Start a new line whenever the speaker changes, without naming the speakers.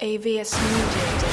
AVS Media